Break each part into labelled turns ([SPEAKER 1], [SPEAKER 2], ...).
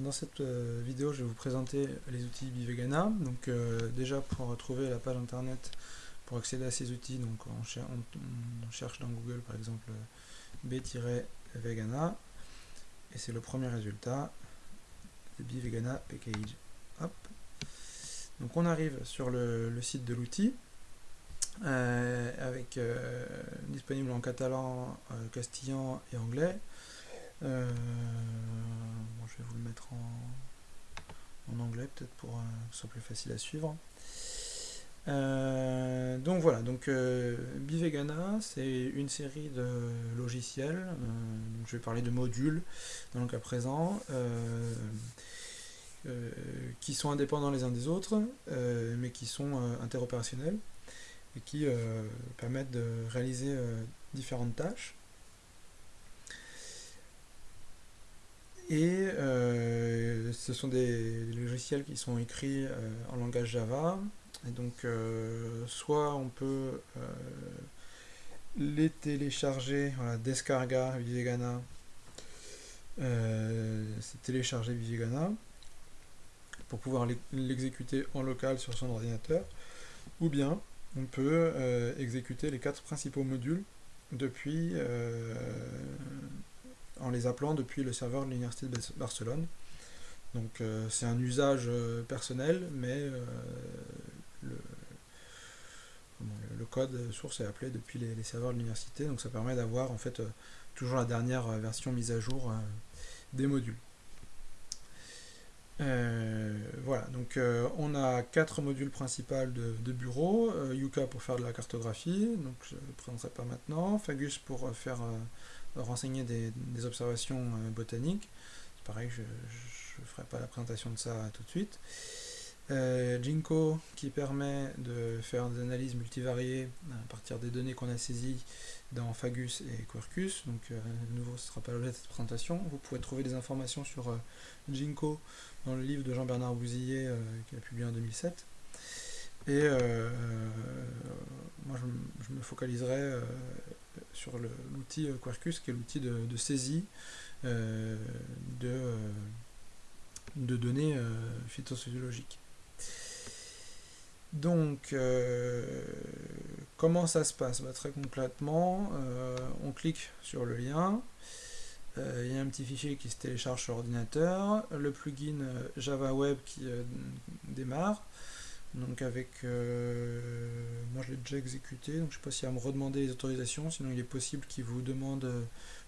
[SPEAKER 1] Dans cette euh, vidéo, je vais vous présenter les outils Bivegana. Donc euh, déjà pour retrouver la page internet pour accéder à ces outils, donc on, cherche dans Google par exemple B-Vegana et c'est le premier résultat, le Bivegana Package. Hop. Donc on arrive sur le, site de l'outil euh, avec disponible en catalan, castillan et anglais. Euh, je vais vous le mettre en, anglais peut-être pour euh, que ce soit plus facile à suivre. Euh, donc voilà, donc Bivegana, c'est une série de logiciels. je vais parler de modules dans le cas présent, qui sont indépendants les uns des autres, mais qui sont interopérationnels et qui permettent de réaliser différentes tâches. Et euh, ce sont des logiciels qui sont écrits euh, en langage Java. Et donc, euh, soit on peut les télécharger, voilà, Descarga Vivegana, c'est télécharger Vivegana, pour pouvoir l'exécuter en local sur son ordinateur. Ou bien, on peut exécuter les quatre principaux modules depuis en les appelant depuis le serveur de l'Université de Barcelone. Donc euh, c'est un usage euh, personnel, mais euh, le, code source est appelé depuis les, serveurs de l'université, donc ça permet d'avoir en fait toujours la dernière version mise à jour des modules. voilà, donc on a quatre modules principaux de, bureau, Yuka pour faire de la cartographie, donc je ne le présenterai pas maintenant, Fagus pour faire renseigner des, observations euh, botaniques. C'est pareil, je ne ferai pas la présentation de ça tout de suite. Euh, Jinko qui permet de faire des analyses multivariées à partir des données qu'on a saisies dans Fagus et Quercus. Donc, euh, de nouveau, ce ne sera pas l'objet de cette présentation. Vous pouvez trouver des informations sur euh, Jinko dans le livre de Jean-Bernard Bouzillet qu'il a publié en 2007. Et moi, je, je, me focaliserai sur l'outil euh, Quarkus, qui est l'outil de, saisie euh, de, euh, de, données phytosociologiques. Donc, comment ça se passe? Bah, Très concrètement, on clique sur le lien, il y a un petit fichier qui se télécharge sur ordinateur, le plugin Java Web qui démarre, donc avec, euh, moi je l'ai déjà exécuté, donc je ne sais pas s'il va me redemander les autorisations, sinon il est possible qu'il vous demande euh,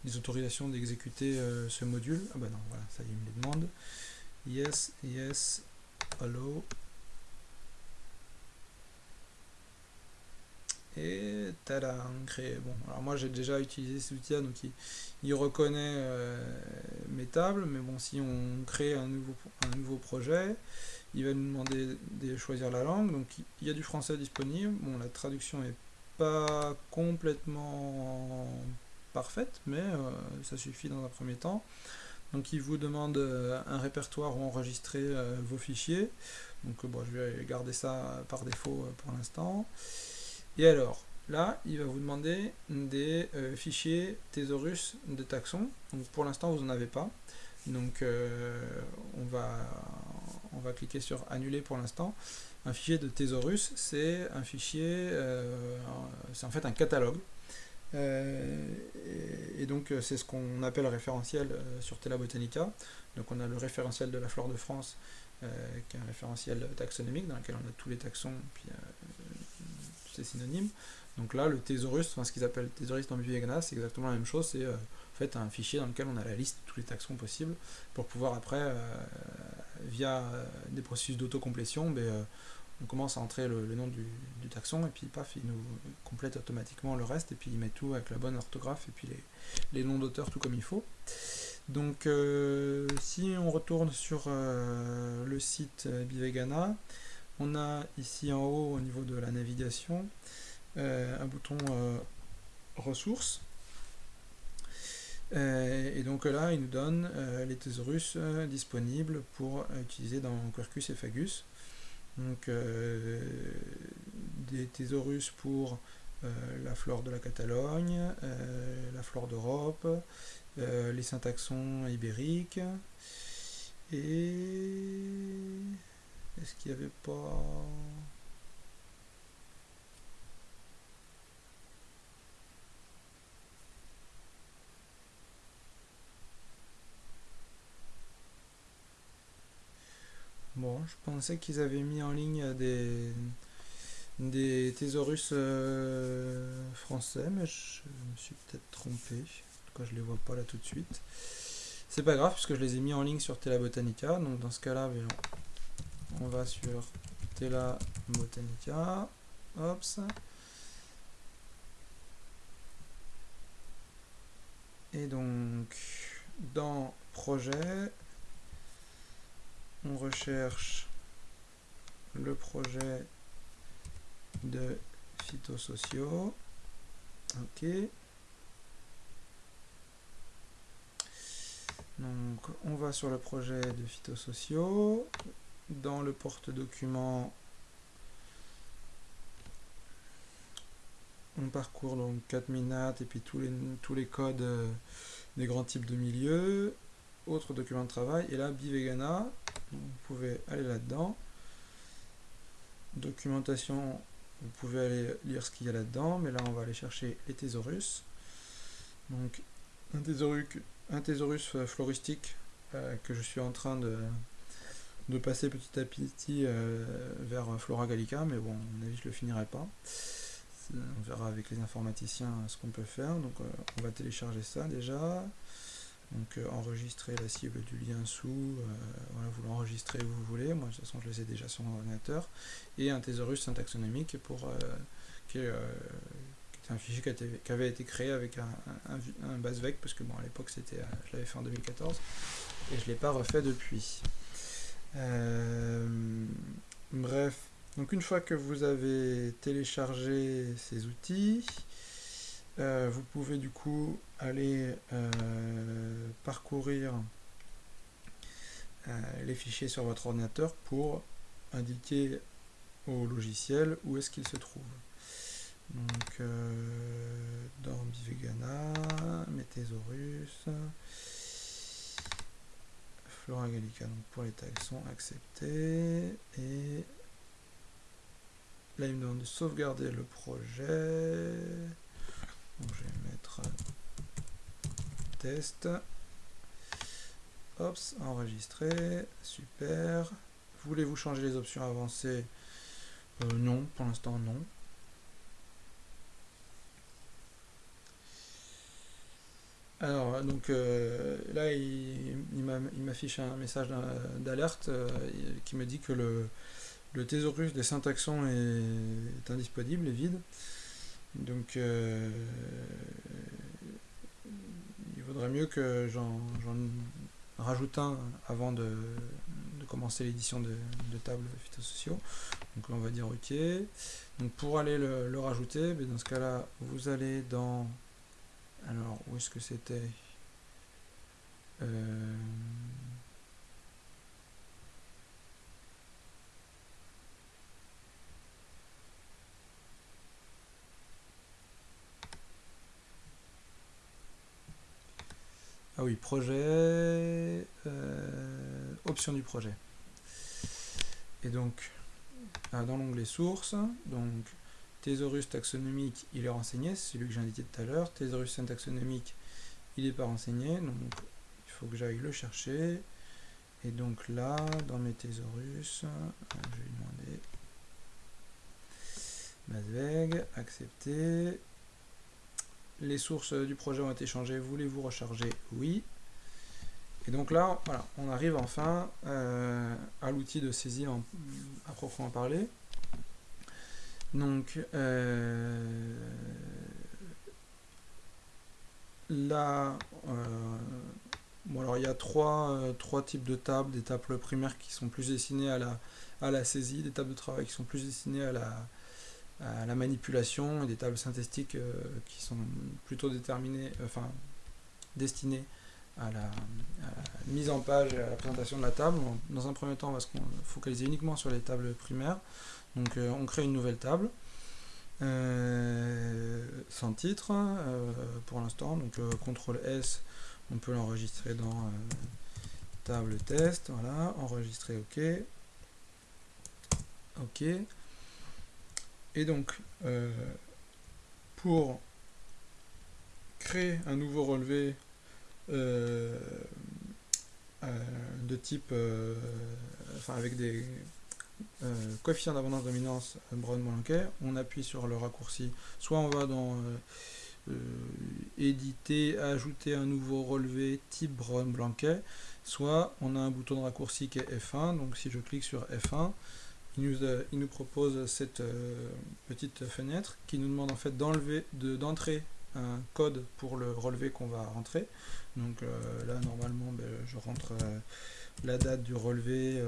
[SPEAKER 1] des autorisations d'exécuter euh, ce module. Ah bah non, voilà, ça il me les demande. Yes, yes, allow. Et tada, créé. Bon, alors moi j'ai déjà utilisé cet outil donc il, reconnaît mes tables, mais bon, si on crée un nouveau, un nouveau projet, il va nous demander de choisir la langue, donc il y a du français disponible, bon la traduction n'est pas complètement parfaite, mais euh, ça suffit dans un premier temps. Donc il vous demande euh, un répertoire où enregistrer euh, vos fichiers, donc bon, je vais garder ça par défaut pour l'instant. Et alors, là, il va vous demander des fichiers thésaurus de taxon, donc pour l'instant vous n'en avez pas, donc on va on va cliquer sur annuler pour l'instant. Un fichier de Thesaurus, c'est un fichier, euh, c'est en fait un catalogue. Euh, et, donc euh, c'est ce qu'on appelle référentiel sur Tela Botanica. Donc on a le référentiel de la flore de France, qui est un référentiel taxonomique dans lequel on a tous les taxons, puis c'est synonyme. Donc là, le thésaurus, enfin, ce qu'ils appellent thésaurus dans Bivegana, c'est exactement la même chose, c'est en fait un fichier dans lequel on a la liste de tous les taxons possibles pour pouvoir après via euh, des processus d'autocomplétion, ben, euh, on commence à entrer le, nom du, taxon et puis paf, il nous complète automatiquement le reste et puis il met tout avec la bonne orthographe et puis les, noms d'auteurs tout comme il faut. Donc euh, si on retourne sur le site Bivegana, on a ici en haut au niveau de la navigation un bouton ressources euh, et donc là, il nous donne euh, les thésaurus euh, disponibles pour utiliser dans Quercus et Fagus. Donc des thésaurus pour la flore de la Catalogne, la flore d'Europe, les syntaxons ibériques, Et est-ce qu'il n'y avait pas... Bon, je pensais qu'ils avaient mis en ligne des, des thésaurus euh, français, mais je me suis peut-être trompé. En tout cas, je les vois pas là tout de suite. C'est pas grave, puisque je les ai mis en ligne sur Tela Botanica. Donc dans ce cas-là, on va sur Tela Botanica. Hop. Et donc, dans projet, on recherche le projet de phytosociaux. Ok. Donc on va sur le projet de phytosociaux. Dans le porte-document, on parcourt donc 4 minates et puis tous les, codes euh, des grands types de milieux. Autre document de travail. Et là, Bivegana, vous pouvez aller là-dedans. Documentation, vous pouvez aller lire ce qu'il y a là-dedans, mais là on va aller chercher les thésaurus. Donc un thésaurus, un thésaurus floristique euh, que je suis en train de, de passer petit à petit euh, vers Flora Gallica, mais bon, à mon avis je le finirai pas. On verra avec les informaticiens ce qu'on peut faire. Donc euh, on va télécharger ça déjà. Donc euh, enregistrer la cible du lien sous, euh, voilà, vous l'enregistrez où vous voulez, moi de toute façon je le sais déjà sur mon ordinateur, et un thésaurus syntaxonomique pour, euh, qui, est, un fichier qui, avait été créé avec un, un, BaseVec, parce que bon à l'époque c'était, je l'avais fait en 2014, et je ne l'ai pas refait depuis. bref, donc une fois que vous avez téléchargé ces outils, euh, vous pouvez du coup aller euh, parcourir euh, les fichiers sur votre ordinateur pour indiquer au logiciel où est-ce qu'il se trouve. Donc dans Bivegana, Metesaurus, Flora Gallica, donc pour les tags sont acceptés et là il me demande de sauvegarder le projet je vais mettre test. Hop, enregistrer. Super. Voulez-vous changer les options avancées? Euh, Non, pour l'instant non. Alors, donc euh, là, il, m'affiche un message d'alerte euh, qui me dit que le, le thésaurus des syntaxons est, est indisponible, est vide. Donc, euh, il vaudrait mieux que j'en rajoute un avant de, commencer l'édition de, tables phytosociaux. Donc on va dire OK. Donc pour aller le, rajouter, ben, dans ce cas-là, vous allez dans... Alors, où est-ce que c'était? Euh, Ah oui, projet, euh, option du projet. Et donc, ah, dans l'onglet source, donc thésaurus taxonomique, il est renseigné, c'est celui que j'ai indiqué tout à l'heure. Thésaurus syntaxonomique, il n'est pas renseigné, donc il faut que j'aille le chercher. Et donc là, dans mes thésaurus, je vais demander Masveg, accepter, les sources du projet ont été changées, voulez-vous recharger? Oui. Et donc là, voilà, on arrive enfin euh, à l'outil de saisie à proprement parler. Donc euh, là, euh, bon alors il y a trois, trois types de tables, des tables primaires qui sont plus destinées à la, à la saisie, des tables de travail qui sont plus destinées à la, à la manipulation et des tables synthétiques euh, qui sont plutôt déterminées, enfin destinées à la, mise en page et à la présentation de la table. Dans un premier temps, on va se focaliser uniquement sur les tables primaires. Donc euh, on crée une nouvelle table. Euh, sans titre pour l'instant donc CTRL S on peut l'enregistrer dans table test, voilà, enregistrer, ok. Ok. Et donc, euh, pour créer un nouveau relevé euh, euh, de type, enfin avec des coefficients d'abondance dominance Brown-Blanquet, on appuie sur le raccourci, soit on va dans éditer, ajouter un nouveau relevé type Brown-Blanquet, soit on a un bouton de raccourci qui est F1, donc si je clique sur F1, il nous, propose cette euh, petite fenêtre qui nous demande en fait d'entrer un code pour le relevé qu'on va rentrer. Donc euh, là normalement ben, je rentre euh, la date du relevé,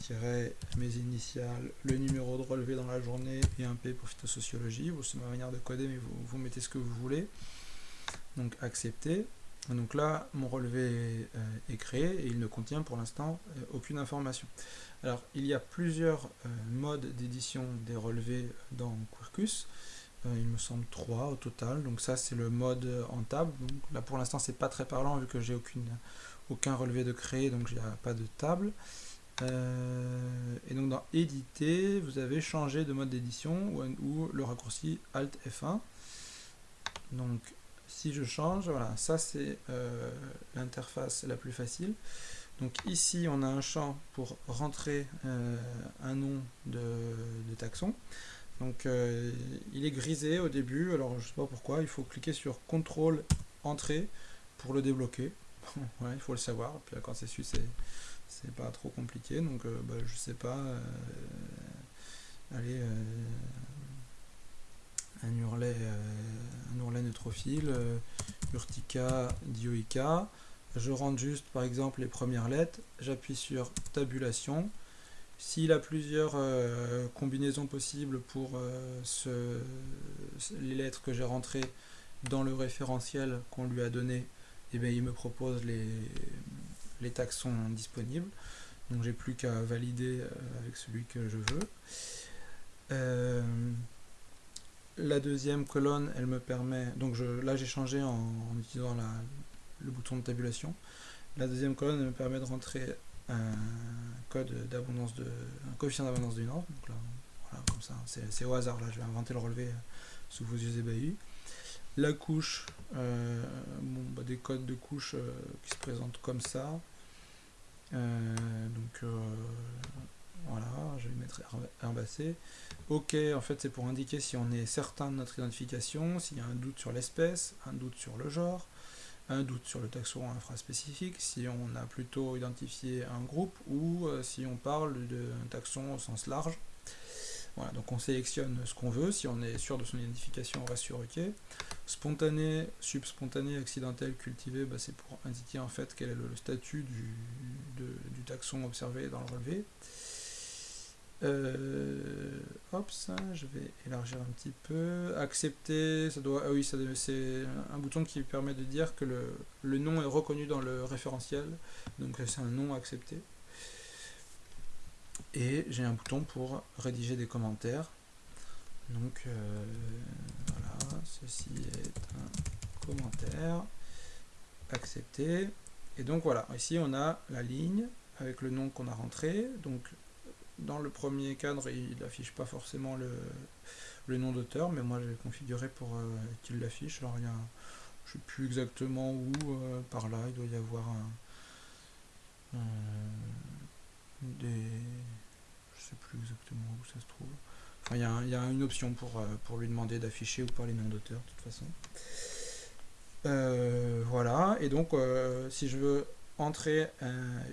[SPEAKER 1] tirer mes initiales, le numéro de relevé dans la journée et un P pour phytosociologie. C'est ma manière de coder mais vous, vous mettez ce que vous voulez. Donc accepter. Donc là, mon relevé est créé et il ne contient pour l'instant aucune information. Alors, il y a plusieurs euh, modes d'édition des relevés dans Quirkus. Euh, il me semble trois au total. Donc ça, c'est le mode en table. Donc là, pour l'instant, c'est pas très parlant vu que j'ai aucun relevé de créer, donc il n'y a pas de table. Euh, et donc dans éditer, vous avez changé de mode d'édition ou, le raccourci Alt F1. Donc si je change, voilà, ça c'est l'interface la plus facile. Donc ici, on a un champ pour rentrer euh, un nom de, taxon. Donc euh, il est grisé au début, alors je ne sais pas pourquoi, il faut cliquer sur CTRL Entrée pour le débloquer. il faut le savoir, puis quand c'est su, c'est pas trop compliqué, donc euh, bah, je sais pas, allez, un hurlet, un hurlet neutrophile, urtica dioica, je rentre juste par exemple les premières lettres, j'appuie sur tabulation. S'il a plusieurs euh, combinaisons possibles pour euh, les lettres que j'ai rentrées dans le référentiel qu'on lui a donné, eh bien, il me propose les, les taxons disponibles. Donc j'ai plus qu'à valider euh, avec celui que je veux. la deuxième colonne, elle me permet, donc je, là j'ai changé en utilisant la, le bouton de tabulation. La deuxième colonne me permet de rentrer un code d'abondance de un coefficient d'abondance d'une norme. Donc là, voilà, comme ça, c'est au hasard. Là, je vais inventer le relevé euh, sous vos yeux ébahis. La couche, euh, bah, des codes de couche euh, qui se présentent comme ça. donc voilà, je vais mettre herbacé. OK, en fait, c'est pour indiquer si on est certain de notre identification, s'il y a un doute sur l'espèce, un doute sur le genre, un doute sur le taxon infraspécifique, si on a plutôt identifié un groupe ou euh, si on parle d'un taxon au sens large. Voilà, donc on sélectionne ce qu'on veut, si on est sûr de son identification, on reste sur OK. Spontané, subspontané, accidentel, cultivé, bah, c'est pour indiquer en fait quel est le, statut du, du taxon observé dans le relevé. Euh, hop, ça, je vais élargir un petit peu. Accepter, ça doit. Ah oui, c'est un bouton qui permet de dire que le, le, nom est reconnu dans le référentiel. Donc c'est un nom accepté. Et j'ai un bouton pour rédiger des commentaires. Donc euh, voilà, ceci est un commentaire. Accepté. Et donc voilà, ici on a la ligne avec le nom qu'on a rentré. Donc dans le premier cadre, il n'affiche pas forcément le, nom d'auteur, mais moi j'ai configuré pour euh, qu'il l'affiche. Alors il y a, je sais plus exactement où, euh, par là, il doit y avoir un, des, je sais plus exactement où ça se trouve. Enfin, il y a, une option pour, euh, pour lui demander d'afficher ou pas les noms d'auteur, de toute façon. voilà, et donc si je veux entrer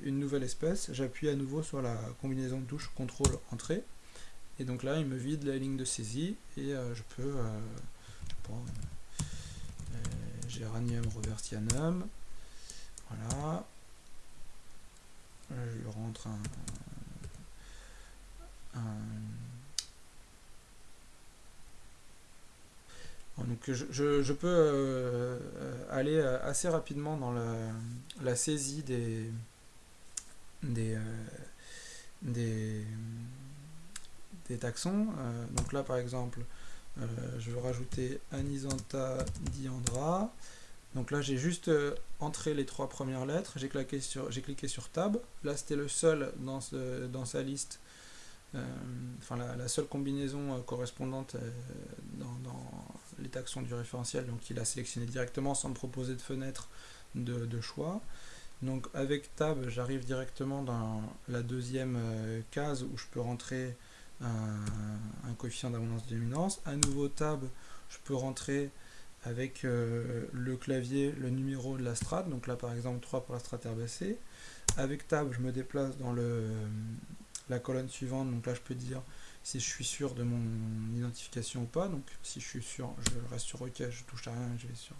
[SPEAKER 1] une nouvelle espèce, j'appuie à nouveau sur la combinaison de touches CTRL Entrée. Et donc là, il me vide la ligne de saisie et euh, je peux, euh, je euh, Géranium robertianum, voilà, je lui rentre un, donc je, peux euh, aller euh, assez rapidement dans la, saisie des, des, euh, des, taxons. donc là par exemple, je veux rajouter Anisanta diandra. Donc là, j'ai juste entré les trois premières lettres, j'ai cliqué sur, cliqué sur Tab. Là, c'était le seul dans, ce, dans sa liste, enfin la, seule combinaison correspondante dans, les taxons du référentiel. Donc il a sélectionné directement sans me proposer de fenêtre de choix. Donc avec tab, j'arrive directement dans la deuxième euh, case où je peux rentrer un, coefficient d'abondance de dominance. À nouveau tab, je peux rentrer avec euh, le clavier le numéro de la strate, donc là par exemple 3 pour la strate herbacée. Avec tab, je me déplace dans le, la colonne suivante, donc là je peux dire si je suis sûr de mon identification ou pas. Donc si je suis sûr, je reste sur OK, je touche à rien, je vais sur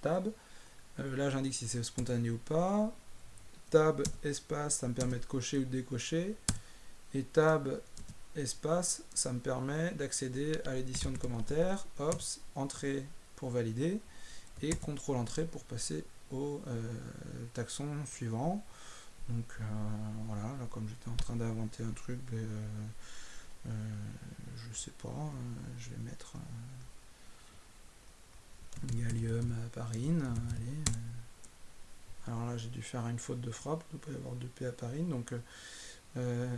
[SPEAKER 1] tab. Euh, là, j'indique si c'est spontané ou pas. Tab, espace, ça me permet de cocher ou de décocher. Et tab, espace, ça me permet d'accéder à l'édition de commentaires. Ops, entrée pour valider. Et contrôle entrée pour passer au euh, taxon suivant. Donc euh, voilà, là comme j'étais en train d'inventer un truc, ben, je sais pas, je vais mettre gallium parine. Allez. Euh. Alors là, j'ai dû faire une faute de frappe, il ne peut pas y avoir de P à parine. Donc, euh, euh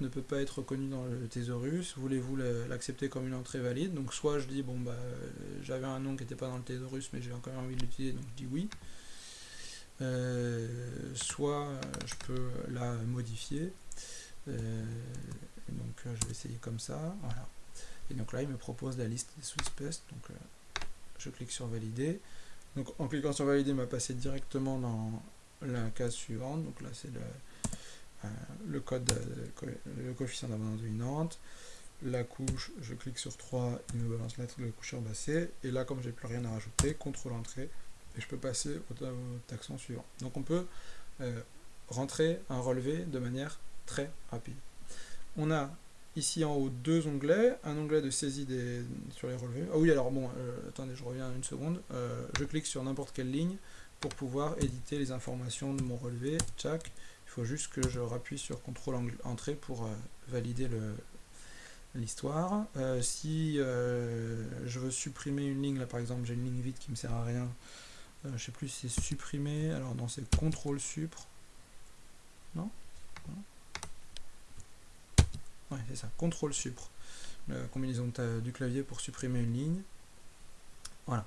[SPEAKER 1] ne peut pas être reconnu dans le thésaurus. Voulez-vous l'accepter comme une entrée valide? Donc, soit je dis, bon, bah, j'avais un nom qui n'était pas dans le thésaurus, mais j'ai encore envie de l'utiliser, donc je dis oui. Euh, soit je peux la modifier. donc, je vais essayer comme ça. Voilà. Et donc là, il me propose la liste des sous-espèces. Donc, je clique sur valider. Donc en cliquant sur valider, il m'a passé directement dans la case suivante. Donc là c'est le, euh, code, le coefficient d'abondance dominante. La couche, je clique sur 3, il me balance la de couche herbacée. Et là, comme j'ai plus rien à rajouter, contrôle entrée, et je peux passer au, taxon suivant. Donc on peut euh, rentrer un relevé de manière très rapide. On a ici en haut deux onglets, un onglet de saisie des, sur les relevés. Ah oui, alors bon, euh, attendez, je reviens une seconde. Euh, je clique sur n'importe quelle ligne pour pouvoir éditer les informations de mon relevé. Tchac. Il faut juste que je rappuie sur CTRL entrée pour valider l'histoire. si je veux supprimer une ligne, là par exemple j'ai une ligne vide qui me sert à rien, je sais plus si c'est supprimer, alors non c'est CTRL supr. Non? C'est ça, contrôle supr. La combinaison du clavier pour supprimer une ligne. Voilà.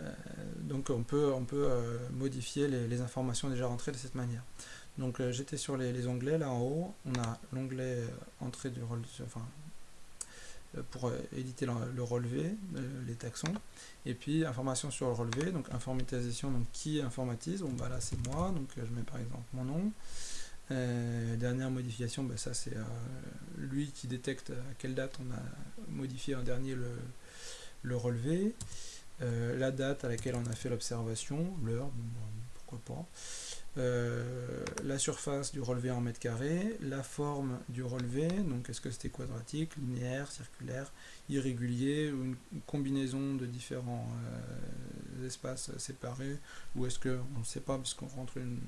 [SPEAKER 1] Euh, donc on peut, on peut euh, modifier les, informations déjà rentrées de cette manière. Donc euh, j'étais sur les, onglets, là en haut, on a l'onglet entrée du relevé, enfin, pour éditer le, relevé, les taxons, et puis information sur le relevé, donc informatisation, donc qui informatise, bon bah là c'est moi, donc je mets par exemple mon nom, euh, dernière modification, bah, ça c'est euh, lui qui détecte à quelle date on a modifié en dernier le, relevé, euh, la date à laquelle on a fait l'observation, l'heure, pourquoi pas, la surface du relevé en mètres carrés, la forme du relevé, donc est-ce que c'était quadratique, linéaire, circulaire, irrégulier, ou une combinaison de différents espaces séparés, ou est-ce que on ne sait pas puisqu'on rentre une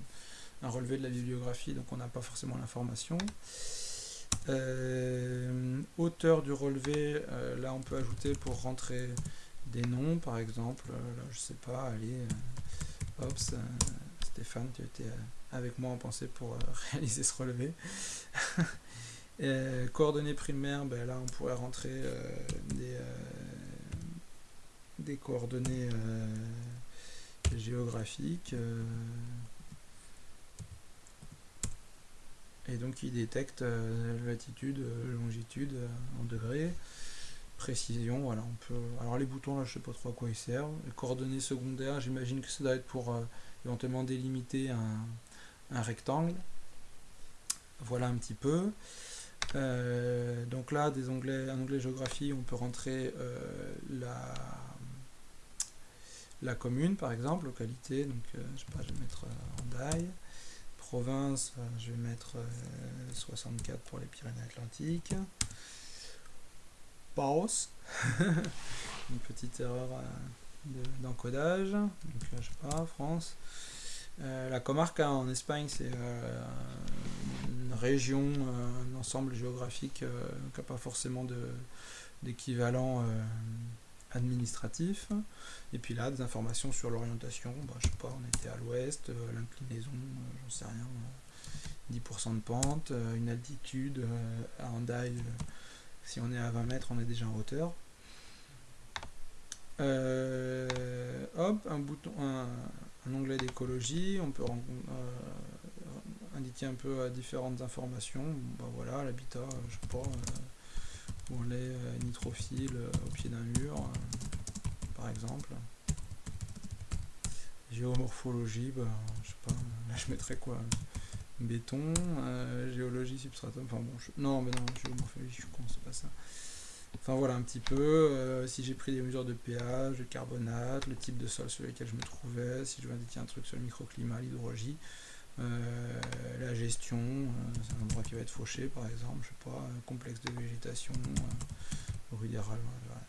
[SPEAKER 1] un relevé de la bibliographie, donc on n'a pas forcément l'information. Euh, auteur du relevé, euh, là on peut ajouter pour rentrer des noms, par exemple, euh, là je sais pas, allez, hop, Stéphane, tu étais avec moi en pensée pour réaliser ce relevé. coordonnées primaires, ben là on pourrait rentrer des, coordonnées géographiques. et donc il détecte euh, latitude, euh, longitude euh, en degrés, précision, voilà, on peut... Alors les boutons là je sais pas trop à quoi ils servent, les coordonnées secondaires, j'imagine que ça doit être pour éventuellement délimiter un, rectangle. Voilà un petit peu. donc là, des onglets, un onglet géographie, on peut rentrer la, la commune par exemple, localité, donc je sais pas, je vais mettre en die province, euh, je vais mettre 64 euh, pour les Pyrénées-Atlantiques. Une petite erreur euh, d'encodage. Donc je sais pas, France. la comarque en Espagne, c'est une région, un ensemble géographique qui n'a pas forcément d'équivalent administratif. Et puis là, des informations sur l'orientation. Bah, je sais pas, on était à l'ouest, l'inclinaison, j'en sais rien. 10% de pente, une altitude à Hendaye, si on est à 20 mètres, on est déjà en hauteur. hop, un bouton, un, onglet d'écologie, on peut indiquer un peu différentes informations. Bah voilà, l'habitat, je sais pas, où on est nitrophile au pied d'un mur, par exemple. Géomorphologie, bah, je sais pas, là je mettrais quoi Béton, géologie, substratum, enfin bon, non, mais non, géomorphologie, je con, c'est pas ça. Enfin voilà un petit peu, si j'ai pris des mesures de pH, de carbonate, le type de sol sur lequel je me trouvais, si je veux indiquer un truc sur le microclimat, l'hydrologie, la gestion, c'est un endroit qui va être fauché par exemple, je sais pas, complexe de végétation, rudéral, voilà,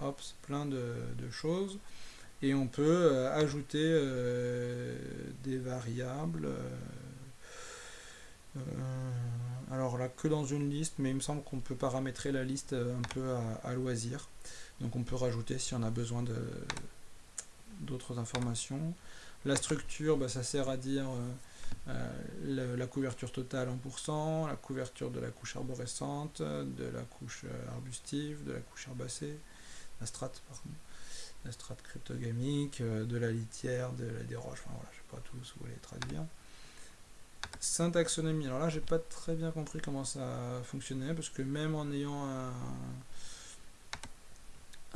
[SPEAKER 1] hop, c'est plein de, choses. Et on peut ajouter des variables. Alors là, que dans une liste, mais il me semble qu'on peut paramétrer la liste un peu à, loisir. Donc on peut rajouter si on a besoin d'autres informations. La structure, bah, ça sert à dire euh, la couverture totale en pourcent, la couverture de la couche arborescente, de la couche euh, arbustive, de la couche herbacée, la strate, la strate cryptogamique, euh, de la litière, de la des roches, enfin voilà, je sais pas tous, vous voulez traduire. Syntaxonomie, alors là j'ai pas très bien compris comment ça fonctionnait, parce que même en ayant un,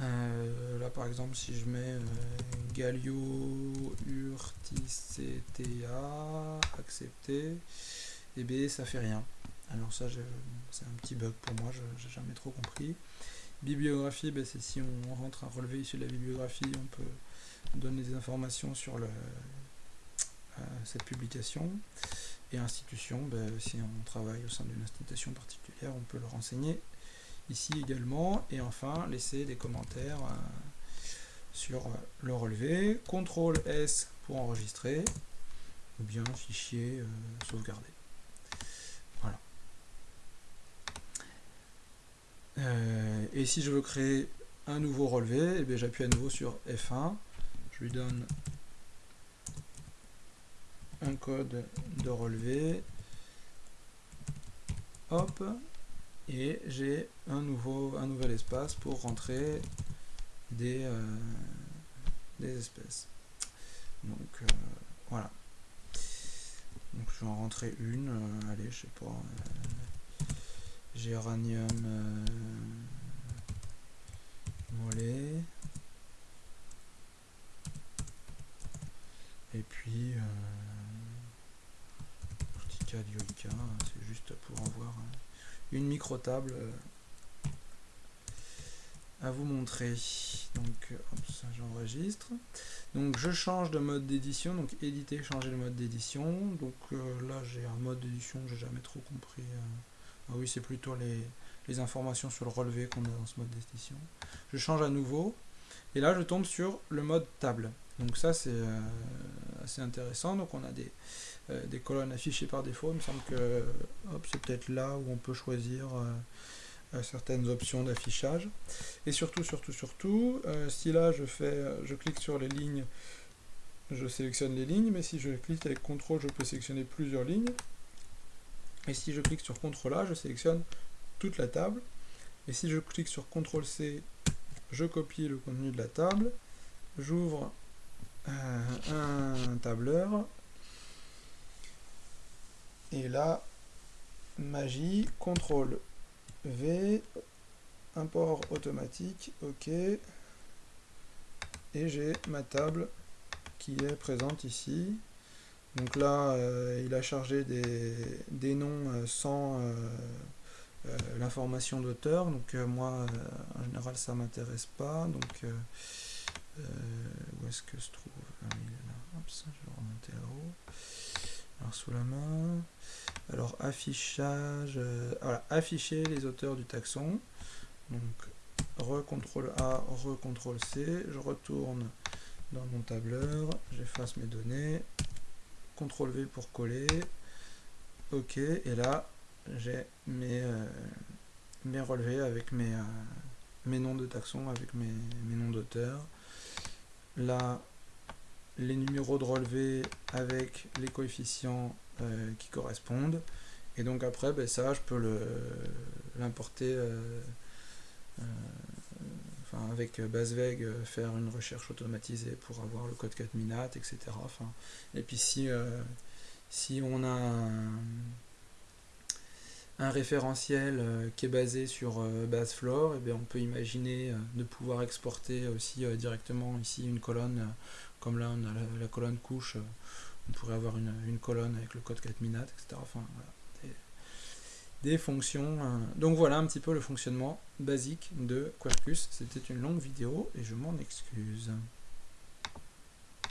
[SPEAKER 1] euh, là par exemple si je mets euh, Galio Urticeta accepté et eh bien ça fait rien. Alors ça c'est un petit bug pour moi j'ai jamais trop compris. Bibliographie ben, c'est si on rentre un relevé issu de la bibliographie on peut donner des informations sur le, euh, cette publication et institution ben, si on travaille au sein d'une institution particulière on peut le renseigner ici également. Et enfin, laisser des commentaires euh, sur euh, le relevé. CTRL S pour enregistrer, ou bien fichier euh, sauvegardé. Voilà. et si je veux créer un nouveau relevé, eh j'appuie à nouveau sur F1. Je lui donne un code de relevé. Hop, et j'ai un nouveau un nouvel espace pour rentrer des, euh, espèces. Donc euh, voilà. Donc je vais en rentrer une euh, allez je sais pas géranium mollet et puis dioica c'est juste pour en voir une micro-table euh, à vous montrer. Donc, j'enregistre. Donc, je change de mode d'édition. Donc, éditer, changer le mode d'édition. Donc, euh, là, j'ai un mode d'édition j'ai jamais trop compris. Euh. Ah oui, c'est plutôt les, les, informations sur le relevé qu'on a dans ce mode d'édition. Je change à nouveau. Et là, je tombe sur le mode table. Donc, ça, c'est assez intéressant. Donc, on a des euh, des colonnes affichées par défaut. Il me semble que c'est peut-être là où on peut choisir euh, euh, certaines options d'affichage. Et surtout, surtout, surtout, si là je fais, je clique sur les lignes, je sélectionne les lignes, mais si je clique avec CTRL, je peux sélectionner plusieurs lignes. Et si je clique sur CTRL A, je sélectionne toute la table. Et si je clique sur CTRL C, je copie le contenu de la table, j'ouvre un tableur, et là, magie, CTRL V, import automatique, OK. Et j'ai ma table qui est présente ici. Donc là, euh, il a chargé des, noms euh, sans euh, l'information d'auteur. Donc moi, en général, ça m'intéresse pas. Donc, où est-ce que se trouve ah, il est là. Hop, ça, je vais remonter là-haut. Alors, sous la main. Alors affichage, euh, voilà, afficher les auteurs du taxon. Donc re-CTRL A, re-CTRL C, je retourne dans mon tableur, j'efface mes données, CTRL V pour coller, OK, et là j'ai mes, euh, mes relevés avec mes, euh, mes noms de taxons avec mes, noms d'auteurs. Là, les numéros de relevé avec les coefficients euh, qui correspondent. Et donc après, ben, ça, je peux l'importer euh, euh, enfin, avec BaseVeg, faire une recherche automatisée pour avoir le code 4000 etc. Enfin, et puis si, si on a un, un référentiel euh, qui est basé sur euh, Basefloor, et bien on peut imaginer euh, de pouvoir exporter aussi directement ici une colonne, comme là on a la, colonne couche, on pourrait avoir une, colonne avec le code 4000 etc. Enfin, des, fonctions. Donc voilà un petit peu le fonctionnement basique de Quarkus. C'était une longue vidéo et je m'en excuse.